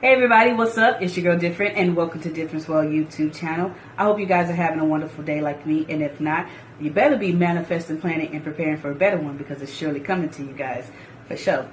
Hey everybody, what's up? It's your girl Different and welcome to Difference World YouTube channel. I hope you guys are having a wonderful day like me and if not, you better be manifesting, planning, and preparing for a better one because it's surely coming to you guys for sure.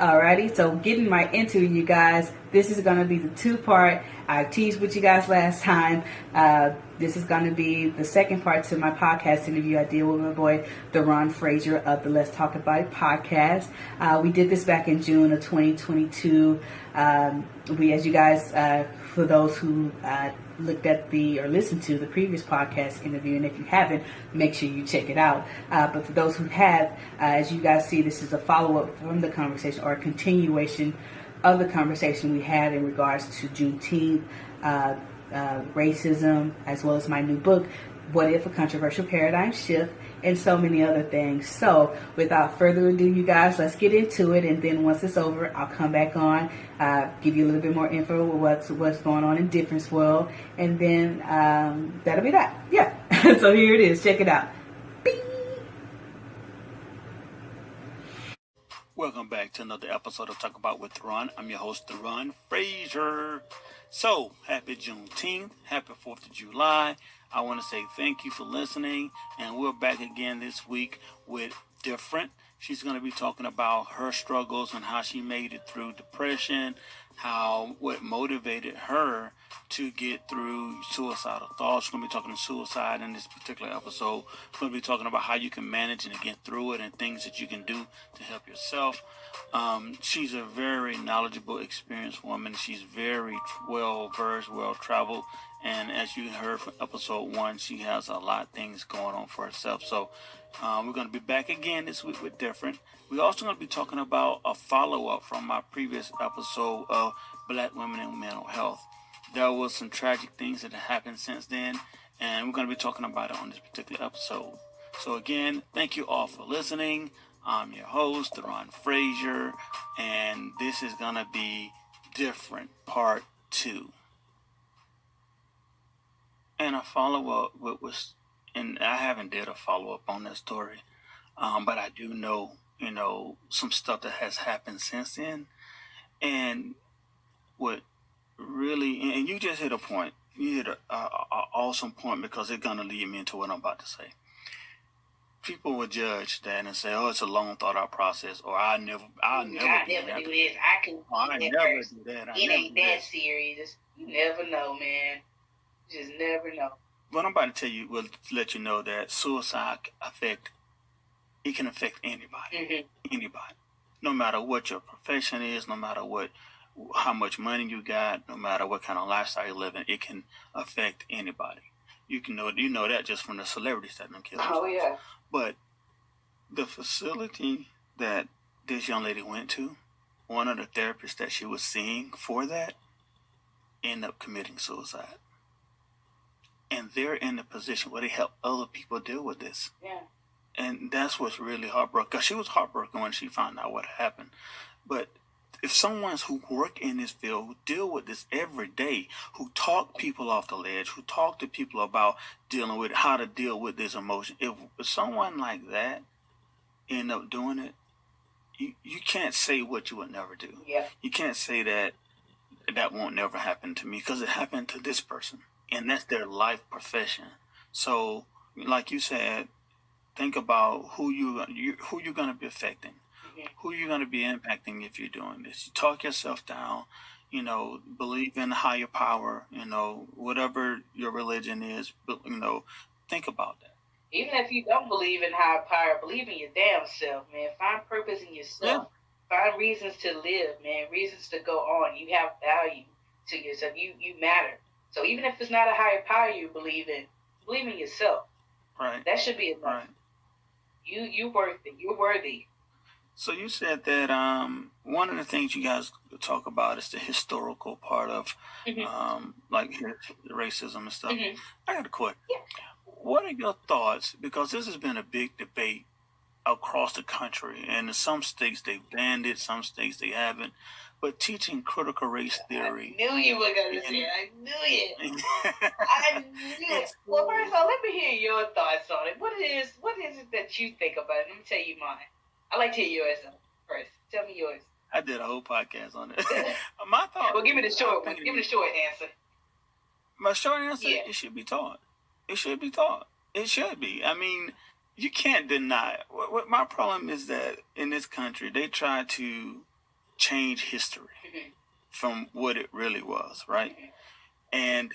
Alrighty, so getting right into you guys. This is going to be the two part. I teased with you guys last time. Uh, this is going to be the second part to my podcast interview I did with my boy, Deron Frazier of the Let's Talk About It podcast. Uh, we did this back in June of 2022. Um, we, as you guys, uh, for those who uh, looked at the or listened to the previous podcast interview, and if you haven't, make sure you check it out. Uh, but for those who have, uh, as you guys see, this is a follow up from the conversation or a continuation of the conversation we had in regards to Juneteenth, uh, uh racism, as well as my new book, What If a Controversial Paradigm Shift and so many other things. So, without further ado, you guys, let's get into it. And then once it's over, I'll come back on, uh, give you a little bit more info what's what's going on in Difference World, and then um, that'll be that. Yeah. so here it is. Check it out. Welcome back to another episode of Talk About with Ron. I'm your host, Ron Frazier. So, happy Juneteenth, happy 4th of July. I want to say thank you for listening, and we're back again this week with Different. She's going to be talking about her struggles and how she made it through depression, how what motivated her to get through suicidal thoughts. We're going to be talking suicide in this particular episode. We're going to be talking about how you can manage and get through it and things that you can do to help yourself. Um, she's a very knowledgeable, experienced woman. She's very well versed, well traveled. And as you heard from episode one, she has a lot of things going on for herself. So um, we're going to be back again this week with different. We're also going to be talking about a follow up from my previous episode of Black Women and Mental Health. There was some tragic things that happened since then, and we're going to be talking about it on this particular episode. So again, thank you all for listening. I'm your host, Deron Frazier, and this is going to be different part two. And a follow up with was and I haven't did a follow up on that story, um, but I do know you know some stuff that has happened since then, and what really and you just hit a point. You hit a, a, a awesome point because it's gonna lead me into what I'm about to say. People would judge that and say, "Oh, it's a long, thought out process," or "I never, I never, I never do this. I can, I never do that. I it ain't that serious. You never know, man. You just never know what I'm about to tell you will let you know that suicide affect it can affect anybody, mm-hmm. anybody, no matter what your profession is, no matter what how much money you got, no matter what kind of lifestyle you're living, it can affect anybody. You can know you know that just from the celebrities that them kill Oh yeah. But the facility that this young lady went to, one of the therapists that she was seeing for that, end up committing suicide and they're in a position where they help other people deal with this. Yeah. And that's what's really heartbroken. Cause she was heartbroken when she found out what happened. But if someone's who work in this field, who deal with this every day, who talk people off the ledge, who talk to people about dealing with how to deal with this emotion, if, if someone like that end up doing it, you, you can't say what you would never do. Yeah. You can't say that that won't never happen to me because it happened to this person and that's their life profession. So, like you said, think about who you, you who you're going to be affecting, who you're going to be impacting if you're doing this. You talk yourself down. You know, believe in higher power. You know, whatever your religion is. You know, think about that. Even if you don't believe in higher power, believe in your damn self, man. Find purpose in yourself. Yeah. Find reasons to live, man. Reasons to go on. You have value to yourself. You you matter. So even if it's not a higher power you believe in, believe in yourself. Right. That should be enough. Right. You you worth it. You're worthy. So you said that um, one of the things you guys talk about is the historical part of mm-hmm. um, like racism and stuff. Mm-hmm. I got a question. Yeah. What are your thoughts? Because this has been a big debate across the country, and in some states they've banned it, some states they haven't but teaching critical race theory. I knew you were going to say it. I knew it. I knew it. Well, first of all, let me hear your thoughts on it. What is what is it that you think about it? Let me tell you mine. I like to hear yours first. Tell me yours. I did a whole podcast on it. My thought. Well, give me the short one. Give me the short answer. My short answer: yeah. it should be taught. It should be taught. It should be. I mean, you can't deny. It. What, what my problem is that in this country they try to change history mm-hmm. from what it really was, right? Mm-hmm. And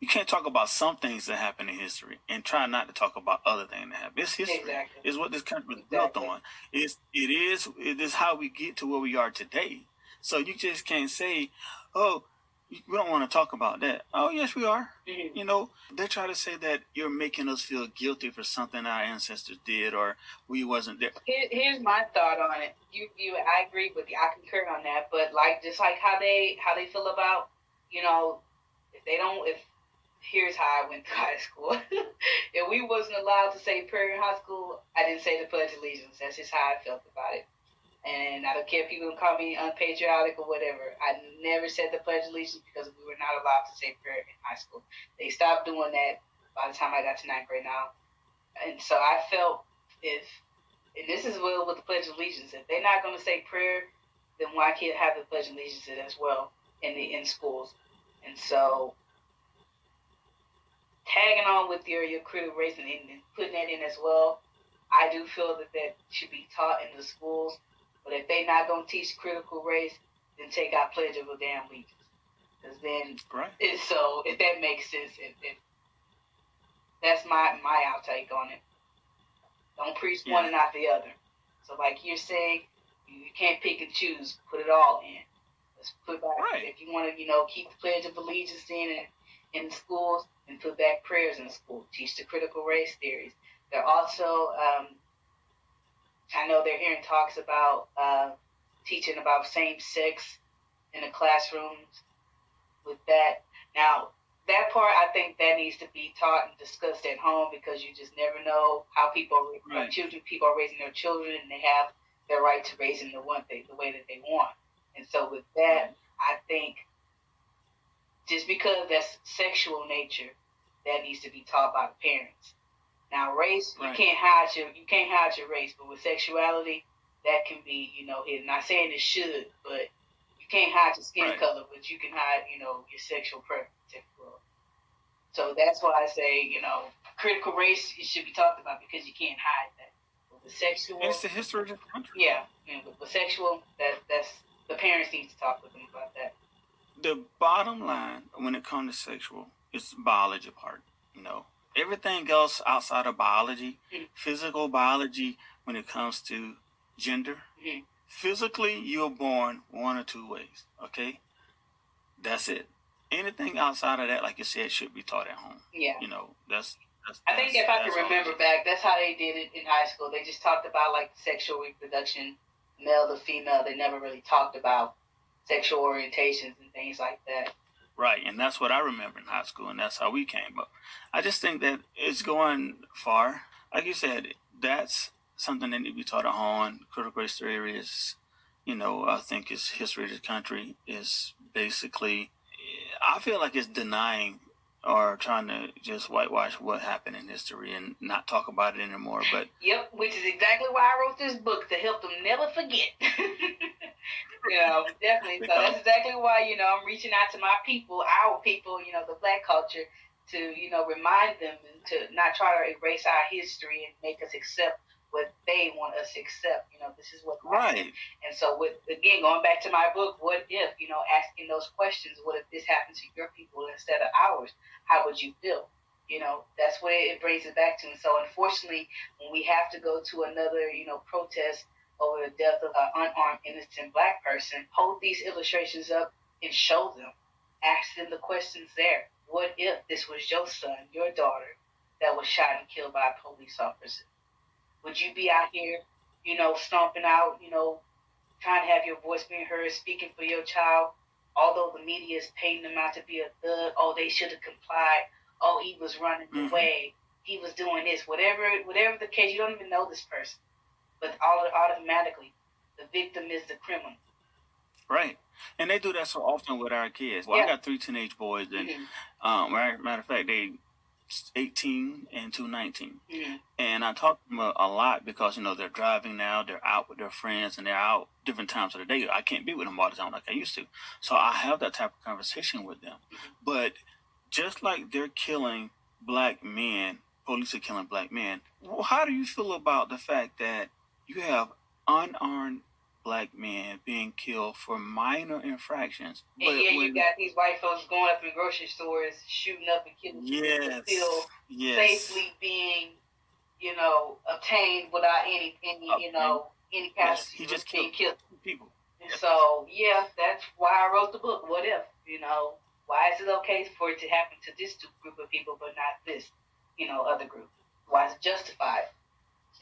you can't talk about some things that happen in history and try not to talk about other things that happen. It's history. Exactly. Is what this country is exactly. built on. It's it is it is how we get to where we are today. So you just can't say, "Oh, we don't want to talk about that." Oh, yes, we are. Mm-hmm. You know, they try to say that you're making us feel guilty for something our ancestors did or we wasn't there. Here, here's my thought on it. You, you, I agree with you. I concur on that. But like, just like how they how they feel about, you know, if they don't if here's how I went to high school. if we wasn't allowed to say prayer in high school, I didn't say the Pledge of Allegiance. That's just how I felt about it. And I don't care if people call me unpatriotic or whatever. I never said the Pledge of Allegiance because we were not allowed to say prayer in high school. They stopped doing that by the time I got to ninth grade now. And so I felt if, and this is well with the Pledge of Allegiance, if they're not going to say prayer, then why can't have the Pledge of Allegiance as well in the in schools? And so tagging on with your, your critical race and, and putting that in as well, I do feel that that should be taught in the schools. But if they're not going to teach critical race, then take out Pledge of Damn Allegiance. Because then, right. So if that makes sense, if, if that's my my outtake on it. Don't preach yeah. one and not the other. So like you're saying, you, can't pick and choose. Put it all in. Let's put back. Right. If you want to, you know, keep the Pledge of Allegiance in in the schools, and put back prayers in school, teach the critical race theories. They're also, um, I know they're hearing talks about uh, teaching about same sex in the classrooms with that. Now, that part, I think that needs to be taught and discussed at home because you just never know how people, right. children, people are raising their children and they have their right to raise them the one thing, the way that they want. And so with that, I think just because that's sexual nature, that needs to be taught by the parents. Now, race right. you can't hide your you can't hide your race, but with sexuality, that can be you know hidden. Not saying it should, but you can't hide your skin right. color, but you can hide you know your sexual preference. So that's why I say you know critical race it should be talked about because you can't hide that. The sexual, and it's the history of the country. Yeah, with, with sexual, that that's the parents need to talk with them about that. The bottom line when it comes to sexual it's biology part. You know, everything else outside of biology, mm-hmm. physical biology, when it comes to gender, mm-hmm. physically you're born one or two ways. Okay, that's it. Anything outside of that, like you said, should be taught at home. Yeah. You know, that's. that's I think if I can remember back, that's how they did it in high school. They just talked about like sexual reproduction, male to female. They never really talked about sexual orientations and things like that. Right, and that's what I remember in high school, and that's how we came up. I just think that it's going far. Like you said, that's something that needs to be taught at home. Critical race theory is, you know, I think it's history of the country is basically. I feel like it's denying or trying to just whitewash what happened in history and not talk about it anymore. But yep, which is exactly why I wrote this book to help them never forget. you know, definitely. So that's exactly why you know I'm reaching out to my people, our people, you know, the black culture, to you know remind them and to not try to erase our history and make us accept what they want us to accept. You know, this is what right. And so, with again going back to my book, what if you know asking those questions? What if this happened to your people instead of ours? How would you feel? You know, that's what it brings it back to. And so, unfortunately, when we have to go to another, you know, protest over the death of an unarmed innocent black person, hold these illustrations up and show them. Ask them the questions there. What if this was your son, your daughter, that was shot and killed by a police officer? Would you be out here, you know, stomping out, you know, trying to have your voice being heard, speaking for your child, although the media is painting them out to be a thug, oh, they should have complied, oh, he was running mm-hmm. away, he was doing this, whatever, whatever the case, you don't even know this person but all automatically the victim is the criminal. Right. And they do that so often with our kids. Well, yeah. I got three teenage boys, and mm-hmm. um, matter of fact, they 18 and two 19. Mm-hmm. And I talk to them a, a, lot because, you know, they're driving now, they're out with their friends, and they're out different times of the day. I can't be with them all the time like I used to. So I have that type of conversation with them. But just like they're killing black men, police are killing black men, well, how do you feel about the fact that you have unarmed black men being killed for minor infractions. But and yeah, when, you got these white folks going up in grocery stores, shooting up and killing yes, people, still yes. safely being, you know, obtained without any, any, okay. you know, any kind yes, of he just being killed. people. Yes. So yeah, that's why I wrote the book. What if, you know, why is it okay for it to happen to this group of people but not this, you know, other group? Why is it justified?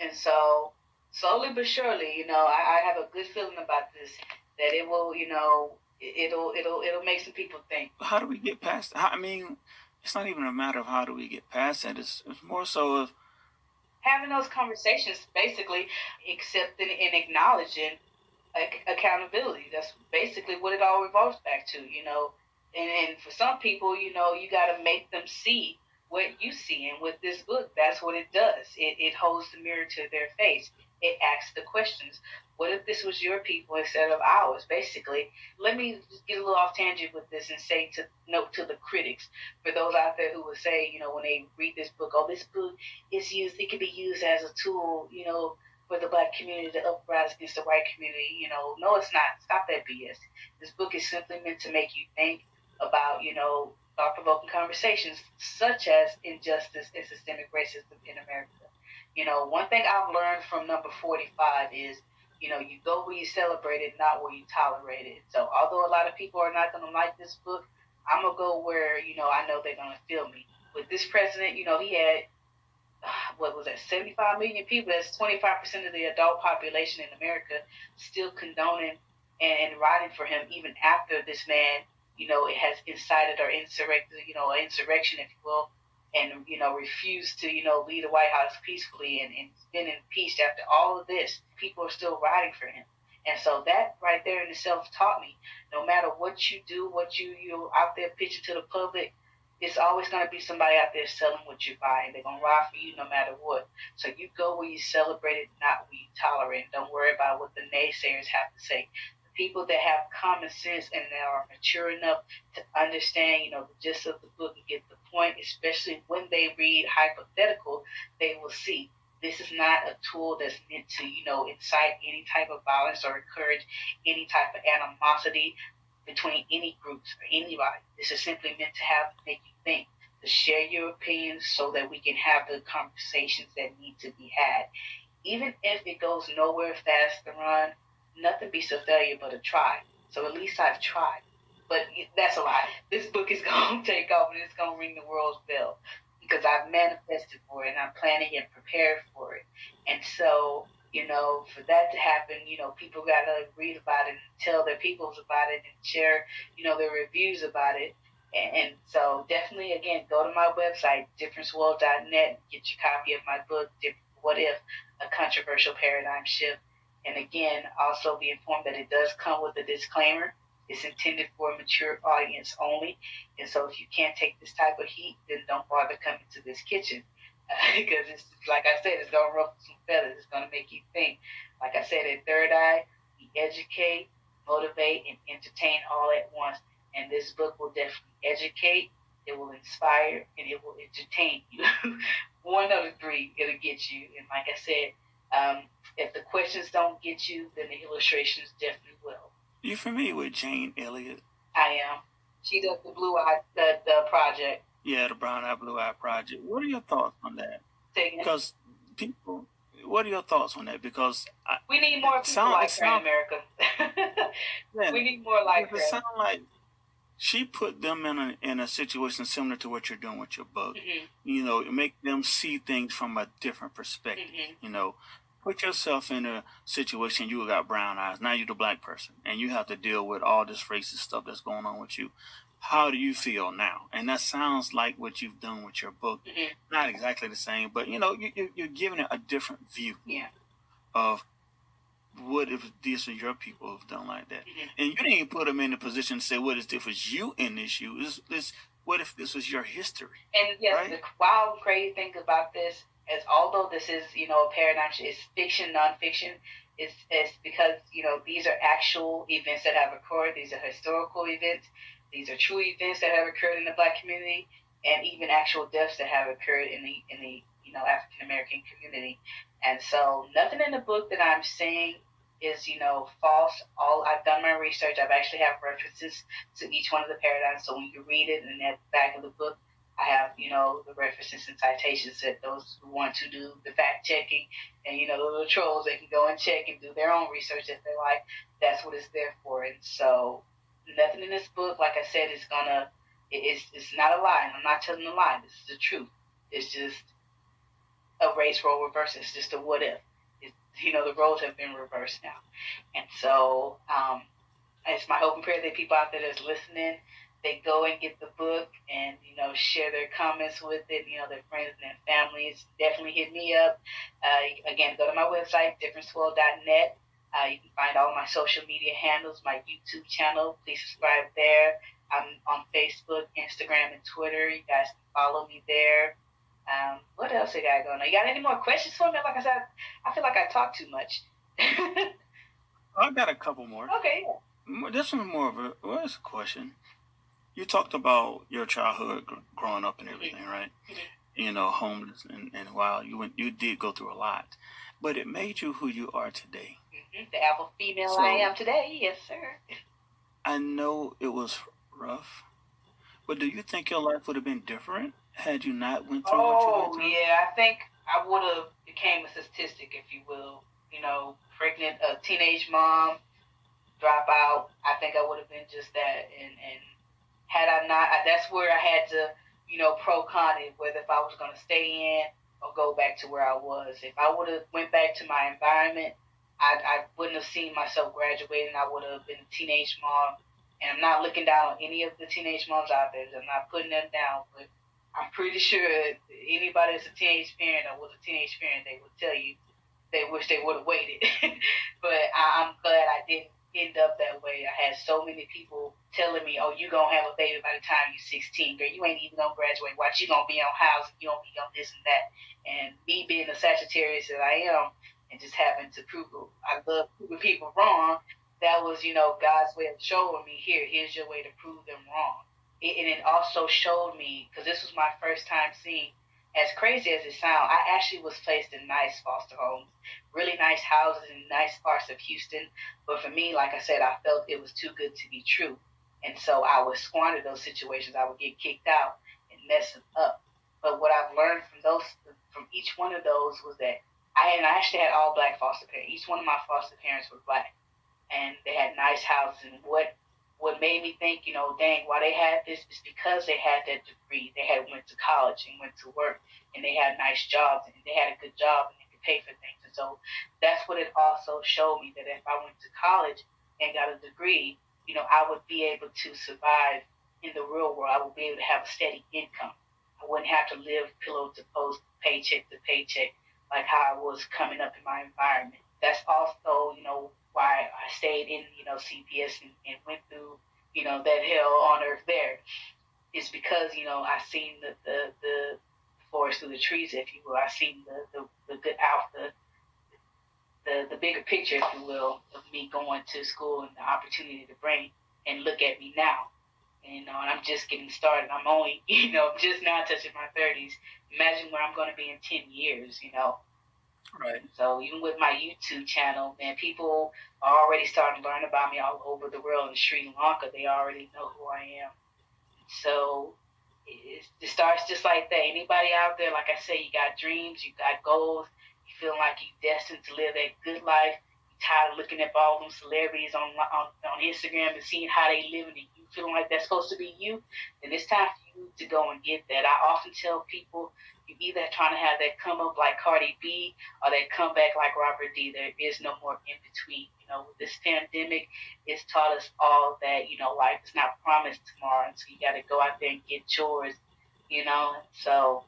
And so slowly but surely, you know, I, I have a good feeling about this that it will, you know, it'll it'll it'll make some people think. How do we get past? How, I mean, it's not even a matter of how do we get past that. It's, it's more so of having those conversations, basically accepting and acknowledging accountability. That's basically what it all revolves back to, you know. And, and for some people, you know, you got to make them see what you see. And with this book, that's what it does. It, it holds the mirror to their face it asks the questions. What if this was your people instead of ours? Basically, let me get a little off tangent with this and say to note to the critics, for those out there who would say, you know, when they read this book, oh, this book is used, it could be used as a tool, you know, for the black community to uprise against the white community. You know, no, it's not. Stop that BS. This book is simply meant to make you think about, you know, thought provoking conversations such as injustice and systemic racism in America. You know, one thing I've learned from number 45 is, you know, you go where you celebrate it, not where you tolerate it. So, although a lot of people are not going to like this book, I'm going to go where, you know, I know they're going to feel me. With this president, you know, he had, uh, what was that, 75 million people? That's 25% of the adult population in America still condoning and, and riding for him even after this man, you know, it has incited or insurrected, you know, insurrection, if you will, and you know refused to you know leave the White House peacefully and, and been impeached after all of this, people are still riding for him. And so that right there in itself taught me, no matter what you do, what you you out there pitching to the public, it's always going to be somebody out there selling what you buy, and they're going to ride for you no matter what. So you go where you celebrate it, not where you tolerate. Don't worry about what the naysayers have to say people that have common sense and that are mature enough to understand, you know, the gist of the book and get the point, especially when they read hypothetical, they will see this is not a tool that's meant to, you know, incite any type of violence or encourage any type of animosity between any groups or anybody. This is simply meant to have make you think, to share your opinions so that we can have the conversations that need to be had. Even if it goes nowhere fast to run, nothing beats a failure but a try. So at least I've tried. But that's a lie. This book is going to take and it's going to ring the world's bell because I've manifested for it and I'm planning and prepared for it. And so, you know, for that to happen, you know, people got to read about it and tell their peoples about it and share, you know, their reviews about it. And, and so definitely, again, go to my website, differenceworld.net, get your copy of my book, What If? A Controversial Paradigm Shift and again, also be informed that it does come with a disclaimer. It's intended for a mature audience only. And so if you can't take this type of heat, then don't bother coming to this kitchen. because it's like I said, it's gonna ruffle some feathers. It's gonna make you think. Like I said, at Third Eye, we educate, motivate, and entertain all at once. And this book will definitely educate, it will inspire, and it will entertain you. One of the three, it'll get you. And like I said, um, if the questions don't get you, then the illustrations definitely will. You familiar with Jane Elliott? I am. She does the Blue Eye, the, the project. Yeah, the Brown Eye Blue Eye project. What are your thoughts on that? Because people, what are your thoughts on that? Because I, we need more people sound, like her in America. yeah, we need more like her. It sounds like she put them in a in a situation similar to what you're doing with your book. Mm-hmm. You know, make them see things from a different perspective. Mm-hmm. You know, put yourself in a situation you got brown eyes. Now you're the black person, and you have to deal with all this racist stuff that's going on with you. How do you feel now? And that sounds like what you've done with your book. Mm-hmm. Not exactly the same, but you know, you, you're giving it a different view yeah. of what if these are your people who've done like that? Mm-hmm. And you didn't put them in a position to say, what is different? You in this shoe. It's, this what if this was your history? And yes, right? the wild, crazy thing about this is, although this is you know a paradigm, it's fiction, nonfiction. It's, it's because you know these are actual events that have occurred. These are historical events. These are true events that have occurred in the Black community, and even actual deaths that have occurred in the in the you know African American community. And so nothing in the book that I'm saying is you know false. All I've done my research. I've actually have references to each one of the paradigms. So when you read it in the back of the book, I have you know the references and citations that those who want to do the fact checking and you know the little trolls they can go and check and do their own research if they like. That's what it's there for. And so nothing in this book, like I said, is gonna. It's it's not a lie. I'm not telling a lie. This is the truth. It's just a race role reversal. It's just a what if It's, you know, the roles have been reversed now. And so um, it's my hope and prayer that people out there that's listening, they go and get the book and, you know, share their comments with it, you know, their friends and their families. Definitely hit me up. Uh, again, go to my website, differenceworld.net. Uh, you can find all my social media handles, my YouTube channel. Please subscribe there. I'm on Facebook, Instagram, and Twitter. You guys can follow me there. Um, what else I got going on? You got any more questions for me? Like I said, I feel like I talk too much. I got a couple more. Okay. This one more of a what's a question. You talked about your childhood growing up and everything, mm-hmm. right? Mm-hmm. You know, homeless and, and while you went, you did go through a lot, but it made you who you are today. Mm-hmm. The alpha female so, I am today, yes, sir. I know it was rough, but do you think your life would have been different had you not went through oh, what you went oh, through? yeah, I think I would have became a statistic, if you will. You know, pregnant, a teenage mom, drop out. I think I would have been just that. And and had I not, I, that's where I had to, you know, pro con it, whether if I was going to stay in or go back to where I was. If I would have went back to my environment, I, I wouldn't have seen myself graduating. I would have been a teenage mom. And I'm not looking down on any of the teenage moms out there. I'm not putting them down, but I'm pretty sure anybody that's a teenage parent or was a teenage parent, they would tell you they wish they would have waited. but I, I'm glad I didn't end up that way. I had so many people telling me, "Oh, you gonna have a baby by the time you're 16, girl. You ain't even gonna graduate. Watch, you gonna be on housing. You gonna be on this and that." And me being a Sagittarius that I am, and just having to prove, I love proving people wrong. That was, you know, God's way of showing me here. Here's your way to prove them wrong it, and it also showed me because this was my first time seeing as crazy as it sounds, I actually was placed in nice foster homes, really nice houses in nice parts of Houston. But for me, like I said, I felt it was too good to be true. And so I would squander those situations. I would get kicked out and mess them up. But what I've learned from those, from each one of those was that I and I actually had all black foster parents. Each one of my foster parents were black. And they had nice houses. And what what made me think, you know, dang, why they had this is because they had that degree. They had went to college and went to work, and they had nice jobs, and they had a good job, and they could pay for things. And so that's what it also showed me that if I went to college and got a degree, you know, I would be able to survive in the real world. I would be able to have a steady income. I wouldn't have to live pillow to post, paycheck to paycheck, like how I was coming up in my environment. That's also, you know, why I stayed in, you know, CPS and, and went through, you know, that hell on earth there is because, you know, I seen the, the, the forest through the trees, if you will. I seen the, the, the good out, the, the, bigger picture, if you will, of me going to school and the opportunity to bring and look at me now. You know, and uh, I'm just getting started. I'm only, you know, just now touching my 30s. Imagine where I'm going to be in 10 years, you know. Right. So even with my YouTube channel, man, people are already starting to learn about me all over the world. In Sri Lanka, they already know who I am. So it, it starts just like that. Anybody out there, like I say, you got dreams, you got goals, you feel like you're destined to live that good life. You're tired of looking at all them celebrities on on, on Instagram and seeing how they live, and you feeling like that's supposed to be you. Then it's time for you to go and get that. I often tell people you either trying to have that come up like Cardi B or that come back like Robert D. There is no more in between. You know, this pandemic has taught us all that, you know, life is not promised tomorrow. And so you got to go out there and get yours, you know. So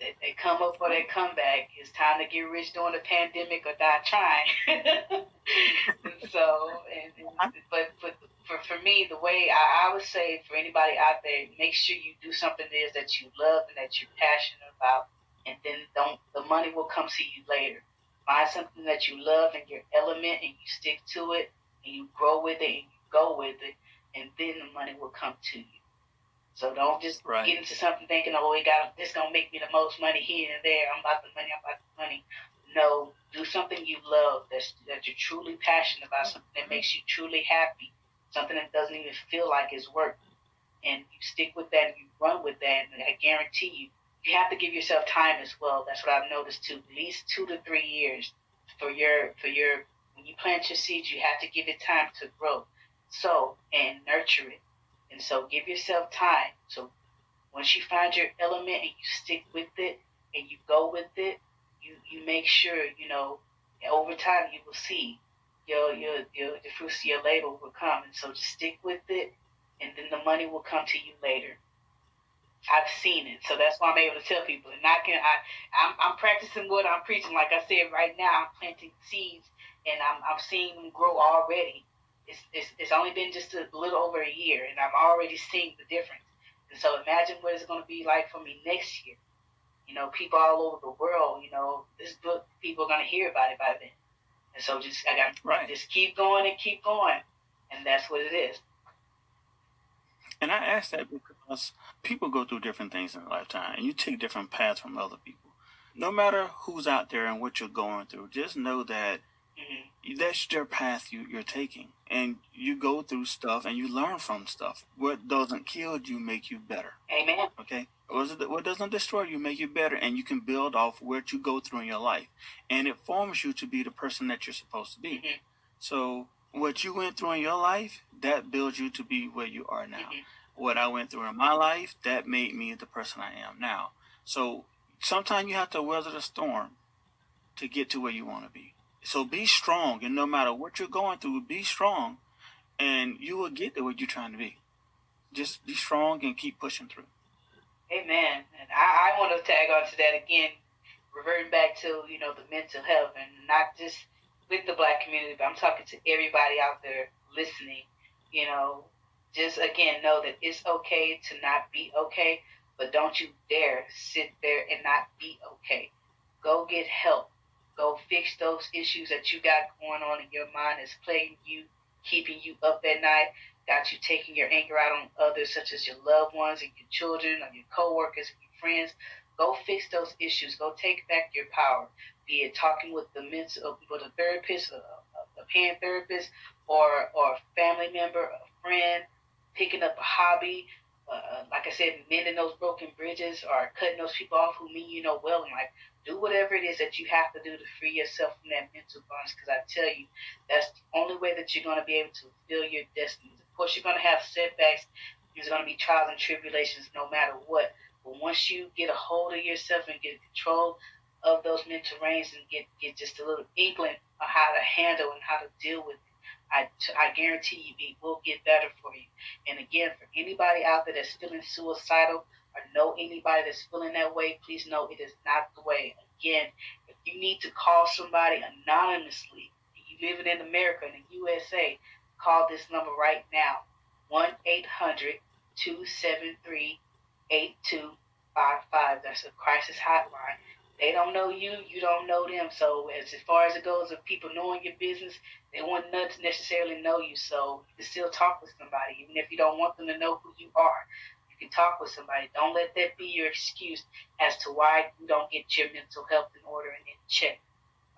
they, they come up or they come back. It's time to get rich during the pandemic or die trying. so, and, and, uh-huh. but but for, for me, the way I, I would say for anybody out there, make sure you do something that is that you love and that you're passionate about, and then don't the money will come to you later. Find something that you love and your element, and you stick to it, and you grow with it, and you go with it, and then the money will come to you. So don't just right. get into something thinking, oh, it got this gonna make me the most money here and there. I'm about the money. I'm about the money. No, do something you love that's that you're truly passionate about, mm-hmm. something that makes you truly happy, something that doesn't even feel like it's work, and you stick with that and you run with that. And I guarantee you, you have to give yourself time as well. That's what I've noticed too. At least two to three years for your for your when you plant your seeds, you have to give it time to grow, sow and nurture it and so give yourself time. So once you find your element and you stick with it and you go with it, you, you make sure, you know, over time you will see your, your, your, the fruits of your labor will come. And so just stick with it and then the money will come to you later. I've seen it, so that's why I'm able to tell people. And I can, I, I'm, I'm practicing what I'm preaching. Like I said, right now I'm planting seeds, and I'm, I'm seeing them grow already it's, it's, it's only been just a little over a year, and I'm already seeing the difference. And so imagine what it's going to be like for me next year. You know, people all over the world, you know, this book, people are going to hear about it by then. And so just, I got right. just keep going and keep going. And that's what it is. And I ask that because people go through different things in their lifetime, and you take different paths from other people. No matter who's out there and what you're going through, just know that mm-hmm. that's your path you, you're taking and you go through stuff and you learn from stuff. What doesn't kill you make you better. Amen. Okay. What doesn't destroy you make you better, and you can build off what you go through in your life, and it forms you to be the person that you're supposed to be. Mm-hmm. So what you went through in your life that builds you to be where you are now. Mm-hmm. What I went through in my life that made me the person I am now. So sometimes you have to weather the storm to get to where you want to be. So be strong, and no matter what you're going through, be strong, and you will get to what you're trying to be. Just be strong and keep pushing through. Amen. And I, I want to tag on to that again, reverting back to you know the mental health, and not just with the black community, but I'm talking to everybody out there listening. You know, just again know that it's okay to not be okay, but don't you dare sit there and not be okay. Go get help Go fix those issues that you got going on in your mind that's plaguing you, keeping you up at night, got you taking your anger out on others, such as your loved ones and your children or your coworkers and your friends. Go fix those issues. Go take back your power. Be it talking with the mental, uh, with a therapist, uh, uh, a, a, a parent therapist, or or a family member, a friend, picking up a hobby, uh, like I said, mending those broken bridges or cutting those people off who mean you know well in life. Do whatever it is that you have to do to free yourself from that mental bondage. Because I tell you, that's the only way that you're going to be able to fulfill your destiny. Of course, you're going to have setbacks. There's going to be trials and tribulations no matter what. But once you get a hold of yourself and get control of those mental reins and get, get just a little inkling of how to handle and how to deal with it, I, I guarantee you it will get better for you. And again, for anybody out there that's feeling suicidal know anybody that's feeling that way, please know it is not the way. Again, if you need to call somebody anonymously, you living in America, in the USA, call this number right now 1 800 273 8255. That's a crisis hotline. They don't know you, you don't know them. So as, as far as it goes of people knowing your business, they to necessarily know you. So you can still talk with somebody, even if you don't want them to know who you are. Can talk with somebody. Don't let that be your excuse as to why you don't get your mental health in order and in check.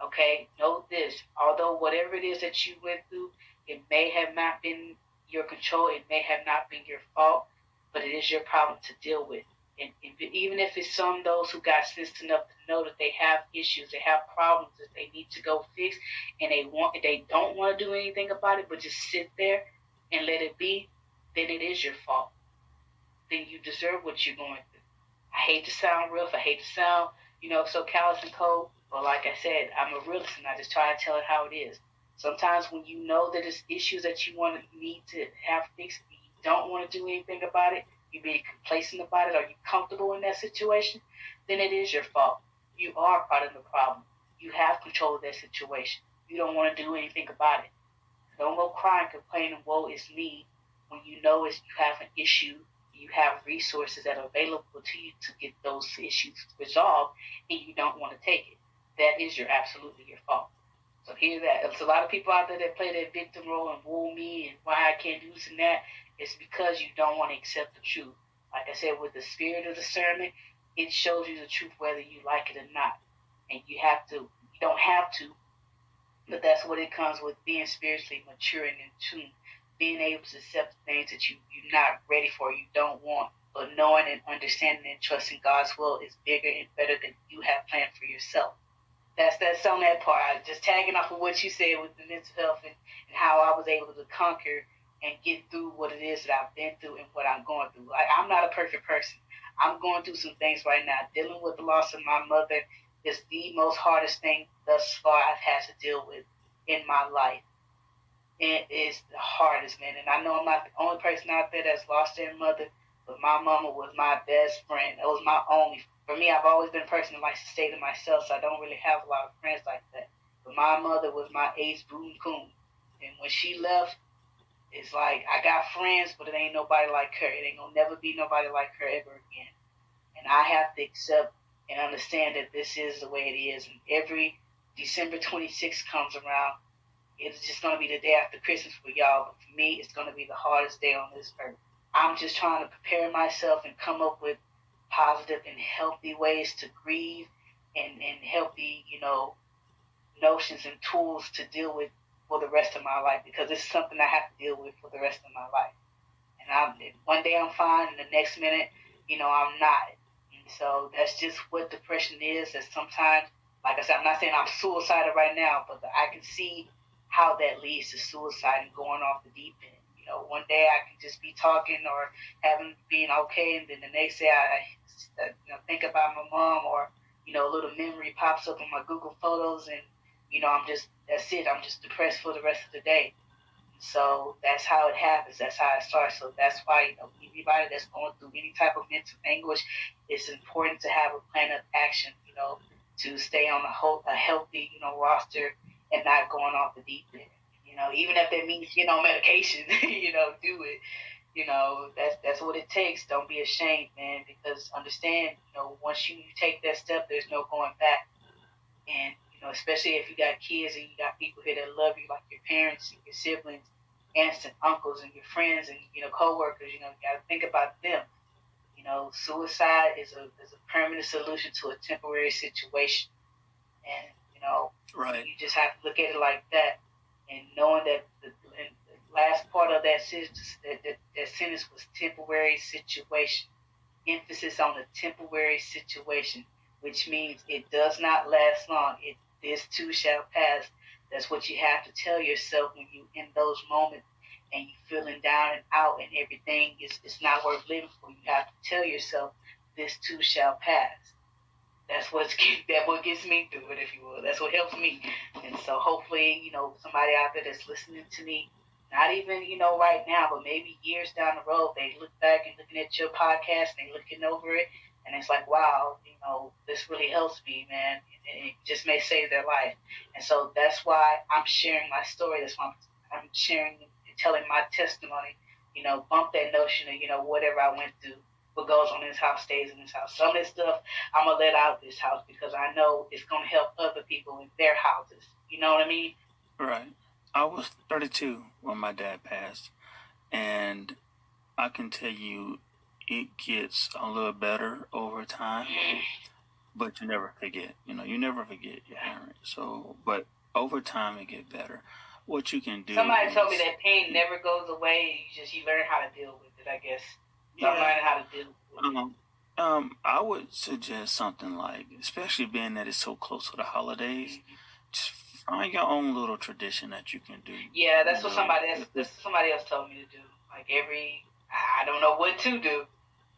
Okay? Know this. Although whatever it is that you went through, it may have not been your control, it may have not been your fault, but it is your problem to deal with. And, even if it's some those who got sense enough to know that they have issues, they have problems that they need to go fix, and they want they don't want to do anything about it, but just sit there and let it be, then it is your fault. Then you deserve what you're going through. I hate to sound rough. I hate to sound, you know, so callous and cold. But like I said, I'm a realist, and I just try to tell it how it is. Sometimes when you know that it's issues that you want to need to have fixed, you don't want to do anything about it, you being complacent about it, are you comfortable in that situation, then it is your fault. You are part of the problem. You have control of that situation. You don't want to do anything about it. Don't go crying, complaining, woe is me when you know it's, you have an issue, you have resources that are available to you to get those issues resolved, and you don't want to take it. That is your absolutely your fault. So hear that. There's a lot of people out there that play that victim role and woo me and why I can't do this and that. It's because you don't want to accept the truth. Like I said, with the spirit of discernment, it shows you the truth whether you like it or not. And you have to, you don't have to, but that's what it comes with being spiritually mature and in tune being able to accept things that you, you're not ready for, you don't want, but knowing and understanding and trusting God's will is bigger and better than you have planned for yourself. That's that's on that part. I just tagging off of what you said with the mental health and, and how I was able to conquer and get through what it is that I've been through and what I'm going through. Like, I'm not a perfect person. I'm going through some things right now. Dealing with the loss of my mother is the most hardest thing thus far I've had to deal with in my life it is the hardest, man. And I know I'm not the only person out there that's lost their mother, but my mama was my best friend. It was my only. For me, I've always been a person that likes to stay to myself, so I don't really have a lot of friends like that. But my mother was my ace boom coon. And when she left, it's like I got friends, but it ain't nobody like her. It ain't gonna never be nobody like her ever again. And I have to accept and understand that this is the way it is. And every December 26th comes around, it's just going to be the day after Christmas for y'all, but for me, it's going to be the hardest day on this earth. I'm just trying to prepare myself and come up with positive and healthy ways to grieve and, and healthy, you know, notions and tools to deal with for the rest of my life because it's something I have to deal with for the rest of my life. And I'm, one day I'm fine, and the next minute, you know, I'm not. And so that's just what depression is. That sometimes, like I said, I'm not saying I'm suicidal right now, but I can see how that leads to suicide and going off the deep end. You know, one day I can just be talking or having being okay, and then the next day I, I you know, think about my mom or you know, a little memory pops up on my Google Photos, and you know, I'm just that's it. I'm just depressed for the rest of the day. So that's how it happens. That's how it starts. So that's why you know anybody that's going through any type of mental anguish, it's important to have a plan of action. You know, to stay on a, whole, a healthy you know roster and not going off the deep end. You know, even if that means you know medication, you know, do it. You know, that's that's what it takes. Don't be ashamed, man, because understand, you know, once you, you take that step, there's no going back. And you know, especially if you got kids and you got people here that love you, like your parents and your siblings, aunts and uncles and your friends and you know coworkers. You know, you got to think about them. You know, suicide is a is a permanent solution to a temporary situation, and you know, right. You just have to look at it like that, and knowing that the, the last part of that sentence, that, that, that sentence was temporary situation. Emphasis on the temporary situation, which means it does not last long. It this too shall pass. That's what you have to tell yourself when you in those moments and you feeling down and out and everything is it's not worth living for. You have to tell yourself this too shall pass that's what's that what gets me through it, if you will. That's what helps me. And so hopefully, you know, somebody out there that's listening to me, not even, you know, right now, but maybe years down the road, they look back and looking at your podcast and they looking over it and it's like, wow, you know, this really helps me, man. And it just may save their life. And so that's why I'm sharing my story. That's why I'm, I'm sharing telling my testimony, you know, bump that notion of, you know, whatever I went through what goes on in this house stays in this house. Some of this stuff I'm gonna let out this house because I know it's gonna help other people in their houses. You know what I mean? Right. I was 32 when my dad passed, and I can tell you it gets a little better over time, but you never forget. You know, you never forget your parents. So, but over time it get better. What you can do. Somebody is, told me that pain never goes away. You just you learn how to deal with it. I guess. Yeah. I'm learning how to deal um, um, I would suggest something like, especially being that it's so close to the holidays, mm-hmm. just find your own little tradition that you can do. Yeah, that's what somebody else, that's somebody else told me to do. Like every, I don't know what to do.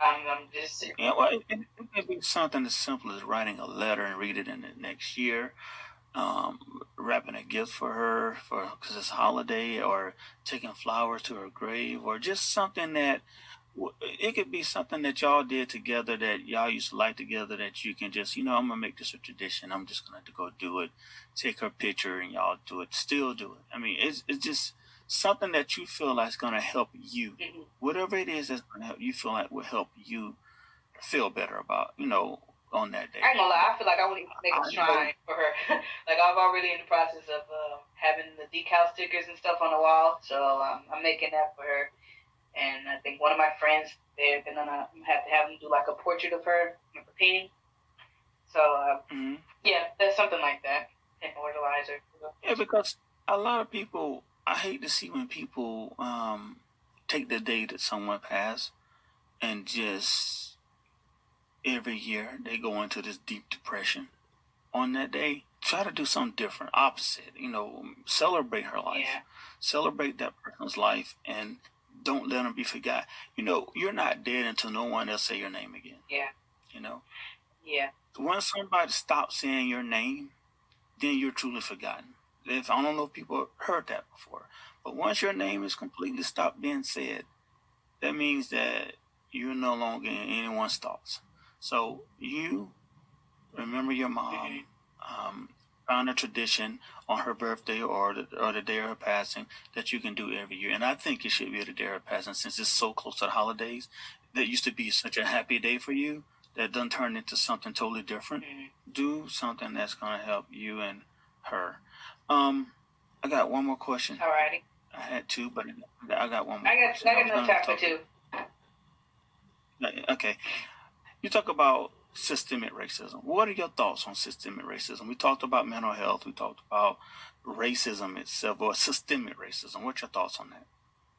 I'm, I'm just. Yeah, well, it, it, can be something as simple as writing a letter and read it in the next year. Um, wrapping a gift for her for because it's holiday, or taking flowers to her grave, or just something that it could be something that y'all did together that y'all used to like together that you can just, you know, I'm gonna make this a tradition. I'm just gonna go do it, take her picture, and y'all do it. Still do it. I mean, it's it's just something that you feel like is gonna help you. Mm-hmm. Whatever it is that's gonna help you feel like will help you feel better about, you know, on that day. I ain't gonna lie. I feel like I want to make a shrine for her. like I'm already in the process of uh, having the decal stickers and stuff on the wall, so um, I'm making that for her. And I think one of my friends, they're gonna have to have them do like a portrait of her, like a painting. So uh, mm-hmm. yeah, that's something like that. Immortalize her. Yeah, because a lot of people, I hate to see when people um, take the day that someone passed and just every year they go into this deep depression on that day. Try to do something different, opposite. You know, celebrate her life, yeah. celebrate that person's life, and don't let them be forgot. You know, you're not dead until no one else say your name again. Yeah. You know. Yeah. Once somebody stops saying your name, then you're truly forgotten. If I don't know if people heard that before, but once your name is completely stopped being said, that means that you're no longer in anyone's thoughts. So you remember your mom. Mm-hmm. Um, found a tradition on her birthday or the, or the day of her passing that you can do every year. And I think it should be the day of her passing since it's so close to the holidays. That used to be such a happy day for you that doesn't turn into something totally different. Mm-hmm. Do something that's going to help you and her. Um, I got one more question. Alrighty. I had two, but I got one more. I got, question. I got no time for two. Okay. You talk about systemic racism. What are your thoughts on systemic racism? We talked about mental health. We talked about racism itself or systemic racism. What's your thoughts on that?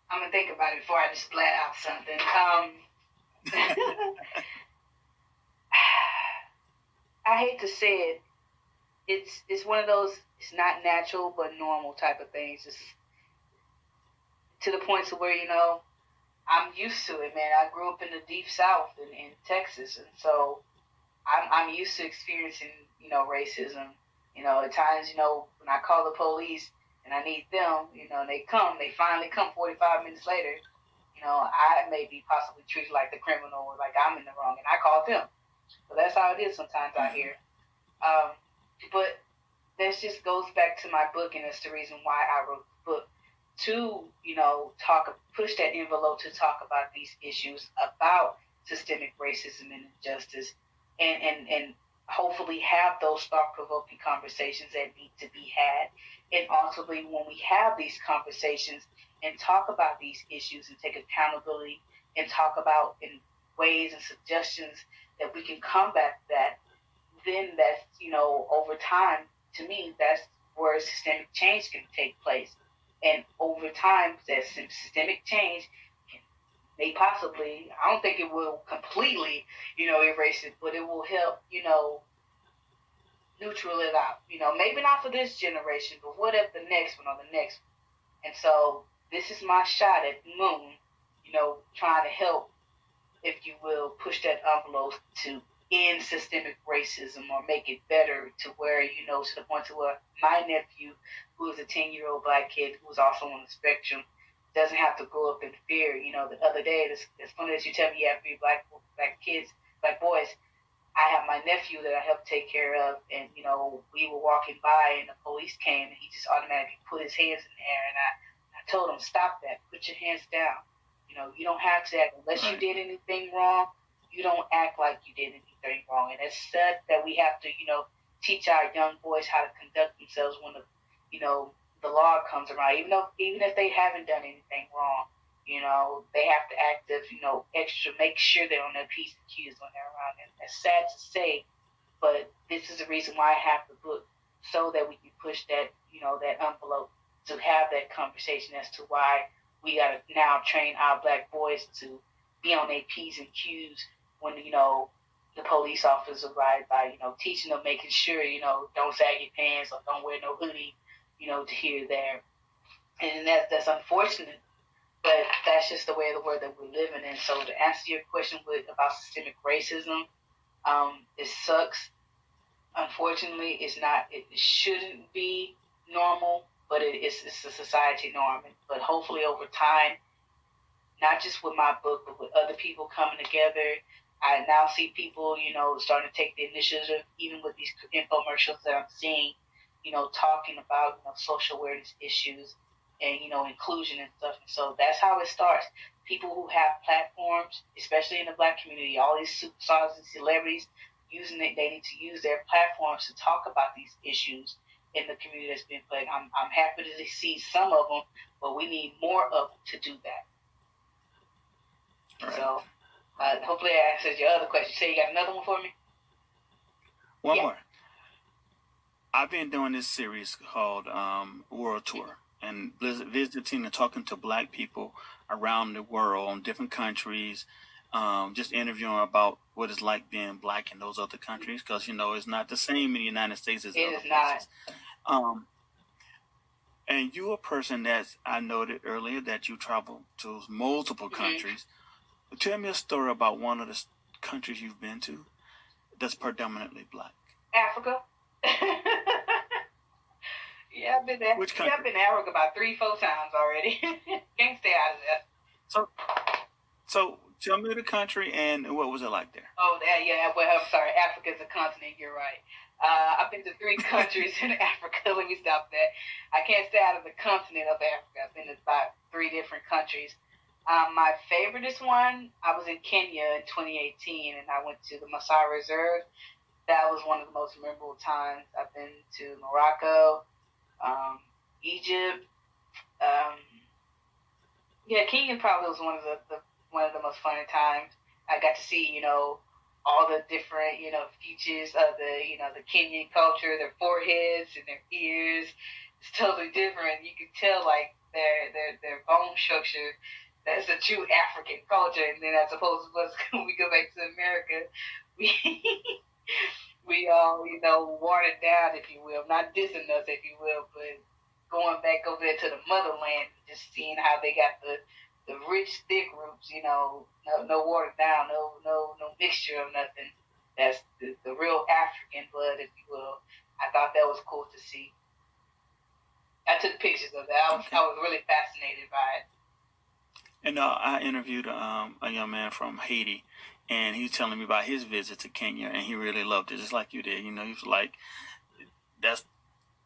I'm gonna think about it before I just splat out something. Um, I hate to say it. It's it's one of those. It's not natural but normal type of things. It's to the point to where you know I'm used to it, man. I grew up in the deep south in, in Texas, and so I'm, I'm used to experiencing, you know, racism. You know, at times, you know, when I call the police and I need them, you know, they come, they finally come 45 minutes later. You know, I may be possibly treated like the criminal or like I'm in the wrong, and I call them. So that's how it is sometimes out here. Um, but this just goes back to my book, and it's the reason why I wrote the book to, you know, talk, push that envelope to talk about these issues about systemic racism and injustice and, and, and hopefully have those thought provoking conversations that need to be had. And ultimately, when we have these conversations and talk about these issues and take accountability and talk about in ways and suggestions that we can combat that, then that's, you know, over time, to me, that's where systemic change can take place. And over time, that systemic change may possibly, I don't think it will completely, you know, erase it, but it will help, you know, neutral it out. You know, maybe not for this generation, but what if the next one or the next one? And so this is my shot at Moon, you know, trying to help, if you will, push that envelope to end systemic racism or make it better to where, you know, to the point to where my nephew, who is a 10 year old black kid who's also on the spectrum, doesn't have to grow up in fear. You know, the other day, it's, it's funny that you tell me you have three black black kids, black boys. I have my nephew that I help take care of, and you know, we were walking by, and the police came, and he just automatically put his hands in the air, and I, I told him, stop that, put your hands down. You know, you don't have to act unless right. you did anything wrong. You don't act like you did anything wrong, and it's said that we have to, you know, teach our young boys how to conduct themselves when the, you know, the law comes around, even though even if they haven't done anything wrong, you know, they have to act as, you know, extra make sure they're on their P's and Q's when they're around. And it's sad to say, but this is the reason why I have the book so that we can push that, you know, that envelope to have that conversation as to why we gotta now train our black boys to be on their P's and Q's when, you know, the police officers arrive by, you know, teaching them, making sure, you know, don't sag your pants or don't wear no hoodie you know, to hear there. And that, that's unfortunate, but that's just the way of the world that we're living in. So to answer your question with, about systemic racism, um, it sucks. Unfortunately, it's not. It shouldn't be normal, but it is. It's a society norm. But hopefully, over time, not just with my book, but with other people coming together. I now see people, you know, starting to take the initiative, even with these infomercials that I'm seeing, you know, talking about you know, social awareness issues and you know inclusion and stuff. And so that's how it starts. People who have platforms, especially in the black community, all these superstars and celebrities using it, they need to use their platforms to talk about these issues in the community that's been played. I'm I'm happy to see some of them, but we need more of them to do that. Right. So uh, hopefully I answered your other question. Say you got another one for me. One yeah. more. I've been doing this series called um, World Tour and visiting and talking to black people around the world in different countries, um, just interviewing about what it's like being black in those other countries because you know it's not the same in the United States as it other places. Um, and you a person that I noted earlier that you travel to multiple mm-hmm. countries. Tell me a story about one of the countries you've been to that's predominantly black. Africa. yeah, I've been there. Which country? Yeah, I've been to Africa about three, four times already. Can't stay out of there. So, so tell me the country and what was it like there? Oh, yeah. Well, I'm sorry. Africa is a continent. You're right. Uh, I've been to three countries in Africa. Let me stop that. I can't stay out of the continent of Africa. I've been to about three different countries. Um, my favoriteest one, I was in Kenya in 2018, and I went to the Masai Reserve. That was one of the most memorable times. I've been to Morocco, um, Egypt. Um, yeah, Kenya probably was one of the, the one of the most fun times. I got to see, you know, all the different, you know, features of the, you know, the Kenyan culture, their foreheads and their ears. It's totally different. You can tell like their their their bone structure that's a true African culture. And then I suppose us when we go back to America, we we all you know watered down, if you will, not dissing us, if you will, but going back over there to the motherland, just seeing how they got the the rich thick roots, you know, no no watered down, no no no mixture of nothing. That's the, the real African blood, if you will. I thought that was cool to see. I took pictures of that. I was. I was really fascinated by it. And uh, I interviewed um, a young man from Haiti, and he was telling me about his visit to Kenya, and he really loved it, just like you did. You know, he was like, "That's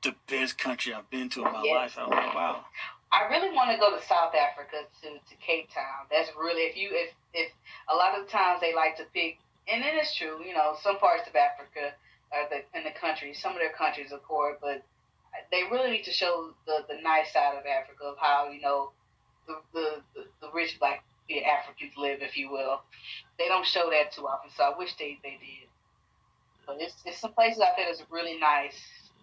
the best country I've been to in my yes. life." I was like, "Wow." I really want to go to South Africa to, to Cape Town. That's really if you if if a lot of the times they like to pick, and it is true. You know, some parts of Africa are the in the country, some of their countries are poor, but they really need to show the the nice side of Africa of how you know the the, the, the, rich black Africans live, if you will. They don't show that too often, so I wish they, they did. But it's, it's some places out there that's really nice.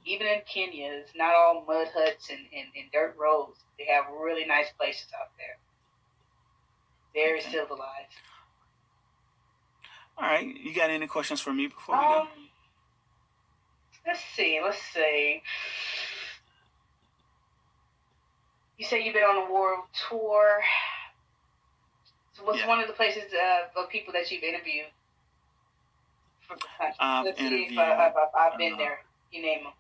Even in Kenya, it's not all mud huts and, and, and dirt roads. They have really nice places out there. Very okay. civilized. All right. You got any questions for me before we um, go? Let's see. Let's see. You say you've been on a world tour. So what's yeah. one of the places uh, of people that you've interviewed? I've Let's interviewed, see if I, have I've been uh, there. You name them.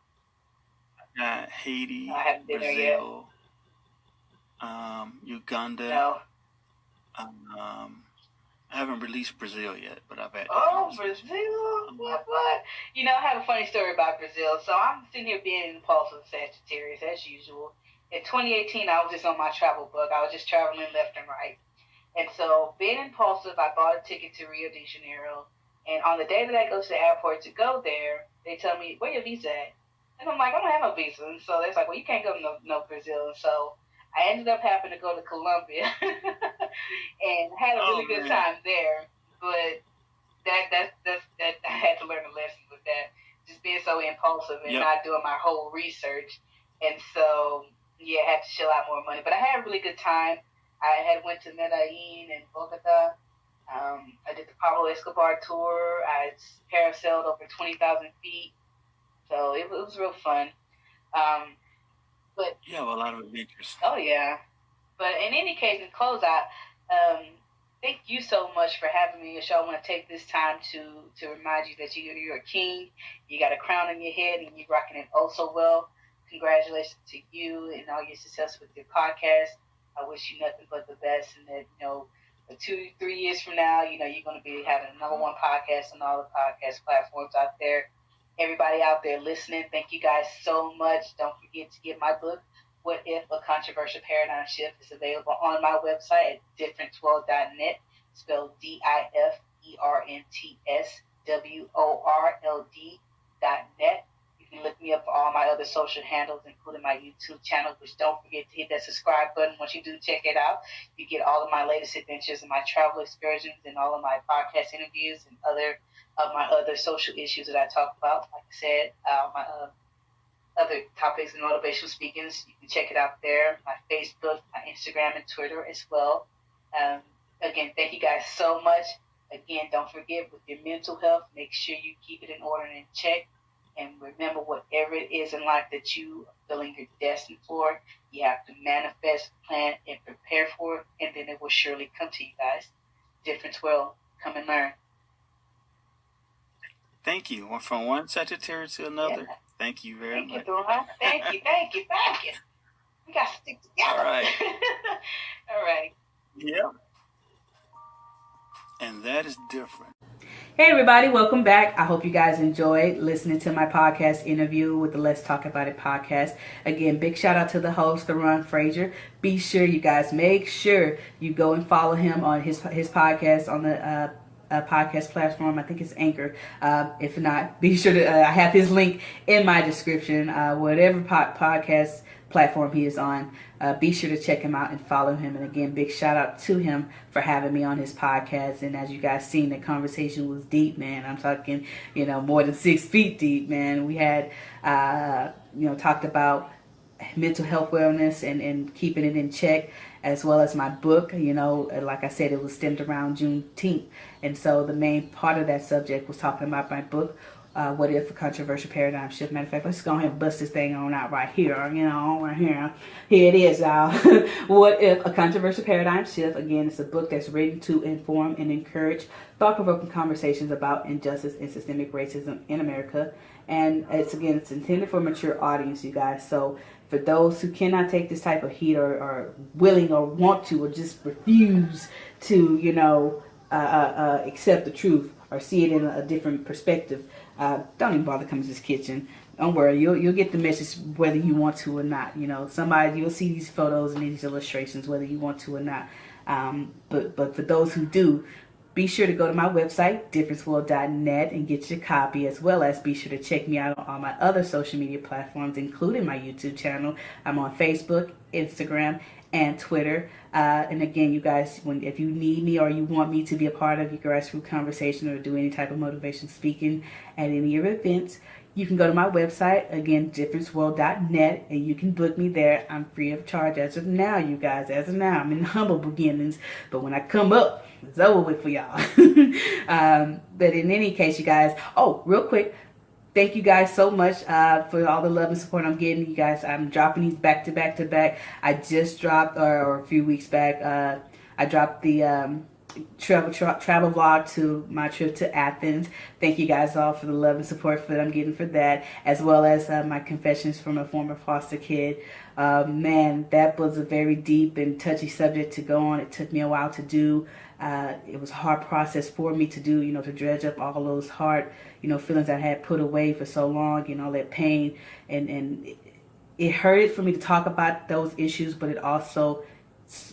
Uh, Haiti, I haven't been Brazil, there yet. Um, Uganda. No. Um, I haven't released Brazil yet, but I've had. Oh, Brazil! What? What? You know, I have a funny story about Brazil. So I'm sitting here being in the pulse of Sagittarius as usual in 2018, I was just on my travel book. I was just traveling left and right. And so, being impulsive, I bought a ticket to Rio de Janeiro. And on the day that I go to the airport to go there, they tell me, where your visa at? And I'm like, I don't have no visa. And so they're like, well, you can't go to no, no Brazil. And so I ended up having to go to Colombia and had a oh, really oh, good time there. But that, that, that, that, I had to learn a lesson with that. Just being so impulsive and yep. not doing my whole research. And so yeah, I had to shell out more money. But I had a really good time. I had went to Medellin and Bogota. Um, I did the Pablo Escobar tour. I parasailed over 20,000 feet. So it, it, was real fun. Um, but you have a lot of adventures. Oh, yeah. But in any case, in close out, um, thank you so much for having me on your show. I want to take this time to, to remind you that you, you're a king. You got a crown on your head and you're rocking it oh so well. Congratulations to you and all your success with your podcast. I wish you nothing but the best, and that you know, two, three years from now, you know, you're going to be having number one podcast on all the podcast platforms out there. Everybody out there listening, thank you guys so much. Don't forget to get my book, What If a Controversial Paradigm Shift, is available on my website at differentsworld.net, spelled D I F E R N T S W O R L D dot net can look me up for all my other social handles, including my YouTube channel, which don't forget to hit that subscribe button. Once you do check it out, you get all of my latest adventures and my travel excursions and all of my podcast interviews and other of my other social issues that I talk about. Like I said, uh, my uh, other topics and motivational speakings, you can check it out there. My Facebook, my Instagram, and Twitter as well. Um, again, thank you guys so much. Again, don't forget with your mental health, make sure you keep it in order and in check. And remember, whatever it is in life that you are feeling you're destined for, you have to manifest, plan, and prepare for it, and then it will surely come to you guys. Difference will come and learn. Thank you. From one secretary to another. Yeah. Thank you very thank much. You, thank you, thank you, thank you. We got to stick together. All right. All right. Yeah. And that is different. Hey everybody, welcome back. I hope you guys enjoyed listening to my podcast interview with the Let's Talk About It podcast. Again, big shout out to the host, Theron Frazier. Be sure you guys make sure you go and follow him on his his podcast on the uh, uh, podcast platform. I think it's Anchor. Uh, if not, be sure to uh, I have his link in my description. Uh, whatever po- podcast platform he is on. Uh, be sure to check him out and follow him. And again, big shout out to him for having me on his podcast. And as you guys seen, the conversation was deep, man. I'm talking, you know, more than six feet deep, man. We had, uh, you know, talked about mental health wellness and, and keeping it in check as well as my book you know like i said it was stemmed around juneteenth and so the main part of that subject was talking about my book uh, what if a controversial paradigm shift? Matter of fact, let's go ahead and bust this thing on out right here. You know, right here. Here it is, y'all. what if a controversial paradigm shift? Again, it's a book that's written to inform and encourage thought-provoking conversations about injustice and systemic racism in America. And it's again, it's intended for a mature audience, you guys. So for those who cannot take this type of heat or are willing or want to or just refuse to, you know, uh, uh, uh, accept the truth or see it in a different perspective, uh, don't even bother coming to this kitchen. Don't worry, you'll you'll get the message whether you want to or not. You know, somebody you'll see these photos and these illustrations whether you want to or not. Um, but but for those who do, be sure to go to my website, differentsworld.net, and get your copy, as well as be sure to check me out on all my other social media platforms, including my YouTube channel. I'm on Facebook, Instagram, and Twitter. Uh, and again, you guys, when if you need me or you want me to be a part of your grassroots conversation or do any type of motivation speaking at any of your events, you can go to my website, again, differentsworld.net, and you can book me there. I'm free of charge as of now, you guys. As of now, I'm in humble beginnings. But when I come up, it's over with for y'all. um, but in any case, you guys, oh, real quick, thank you guys so much uh, for all the love and support I'm getting. You guys, I'm dropping these back to back to back. I just dropped, or, or a few weeks back, uh, I dropped the um, travel tra travel vlog to my trip to Athens. Thank you guys all for the love and support that I'm getting for that, as well as uh, my confessions from a former foster kid. Uh, man, that was a very deep and touchy subject to go on. It took me a while to do. Uh, it was a hard process for me to do, you know, to dredge up all those hard, you know, feelings I had put away for so long and all that pain. And, and it, it hurted for me to talk about those issues, but it also,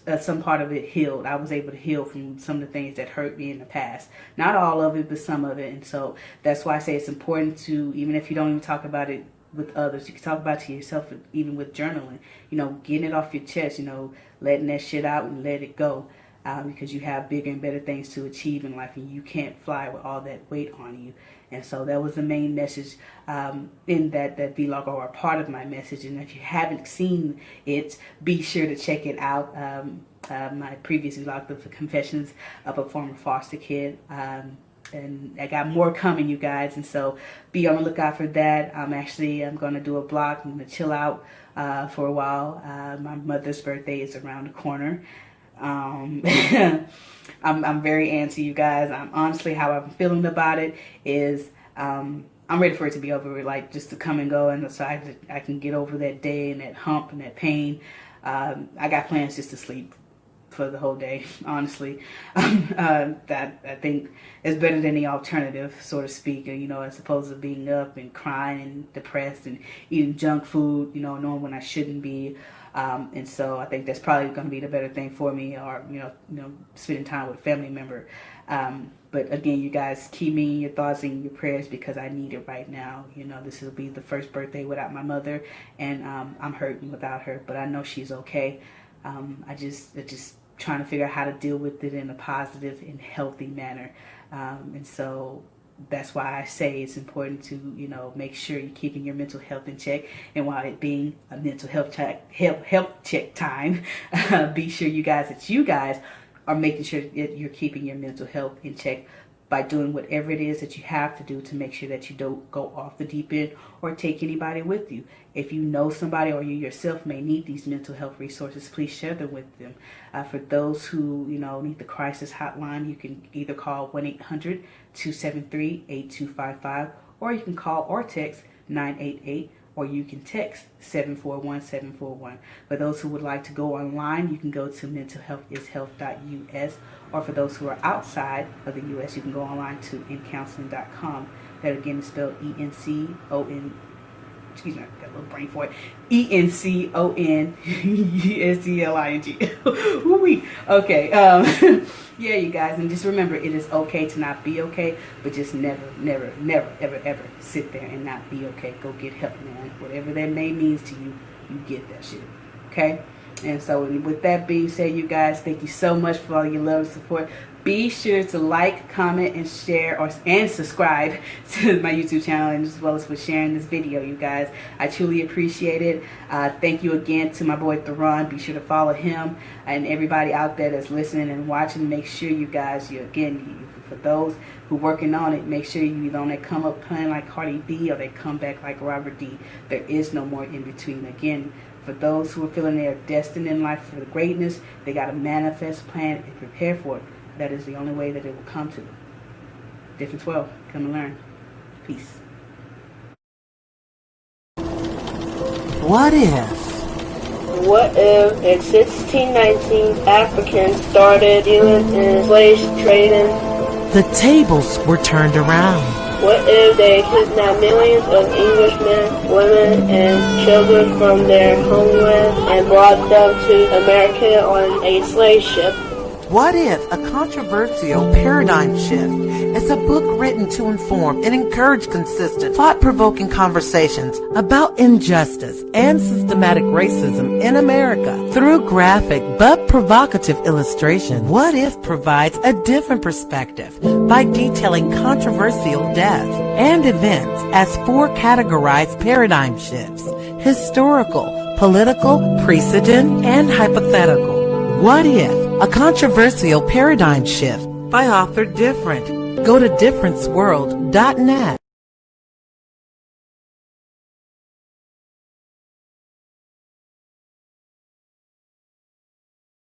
uh, some part of it healed. I was able to heal from some of the things that hurt me in the past. Not all of it, but some of it. And so that's why I say it's important to, even if you don't even talk about it with others. You can talk about to yourself, even with journaling. You know, getting it off your chest. You know, letting that shit out and let it go um, because you have bigger and better things to achieve in life and you can't fly with all that weight on you. And so that was the main message um, in that, that vlog or part of my message. And if you haven't seen it, be sure to check it out. Um, uh, my previous vlog, The Confessions of a Former Foster Kid. Um, and I got more coming, you guys. And so be on the lookout for that. I'm actually, I'm going to do a blog. I'm going to chill out uh, for a while. Uh, my mother's birthday is around the corner. Um, I'm, I'm very antsy, you guys. I'm honestly how I'm feeling about it is um, I'm ready for it to be over, like just to come and go, and so I, I can get over that day and that hump and that pain. Um, I got plans just to sleep for the whole day, honestly. Um, uh, that I think is better than the alternative, so to speak. You know, as opposed to being up and crying and depressed and eating junk food. You know, knowing when I shouldn't be. Um, and so I think that's probably going to be the better thing for me, or you know, you know, spending time with family member. Um, but again, you guys keep me in your thoughts and your prayers because I need it right now. You know, this will be the first birthday without my mother, and um, I'm hurting without her. But I know she's okay. Um, I just, I just trying to figure out how to deal with it in a positive and healthy manner. Um, and so that's why I say it's important to, you know, make sure you're keeping your mental health in check. And while it being a mental health check, health, health check time, uh, be sure you guys, that you guys are making sure that you're keeping your mental health in check by doing whatever it is that you have to do to make sure that you don't go off the deep end or take anybody with you. If you know somebody or you yourself may need these mental health resources, please share them with them. Uh, for those who, you know, need the crisis hotline, you can either call 1-800-273-8255 or you can call or text 988 or you can text 741-741. For those who would like to go online, you can go to mentalhealthishealth.us or for those who are outside of the U.S., you can go online to encounseling.com. That again is spelled E-N-C-O-N excuse me, I got a little brain for it. E N C O N S E L I N G. Okay. Um, yeah, you guys, and just remember, it is okay to not be okay, but just never, never, never, ever, ever sit there and not be okay. Go get help, man. Whatever that may means to you, you get that shit. Okay. And so, with that being said, you guys, thank you so much for all your love and support be sure to like, comment, and share or and subscribe to my YouTube channel and as well as for sharing this video, you guys. I truly appreciate it. Uh, thank you again to my boy Theron. Be sure to follow him and everybody out there that's listening and watching. Make sure you guys, you again, for those who working on it, make sure you don't come up playing like Cardi B or they come back like Robert D. There is no more in between. Again, for those who are feeling they are destined in life for the greatness, they got to manifest, plan, and prepare for it. That is the only way that it will come to. Difference 12. Come and learn. Peace. What if? What if in 1619 Africans started dealing in slave trading? The tables were turned around. What if they kidnapped millions of Englishmen, women, and children from their homeland and brought them to America on a slave ship? What if a controversial paradigm shift is a book written to inform and encourage consistent, thought-provoking conversations about injustice and systematic racism in America through graphic but provocative illustration? What if provides a different perspective by detailing controversial deaths and events as four categorized paradigm shifts, historical, political, precedent, and hypothetical. What if a controversial paradigm shift by author Different. Go to differentsworld.net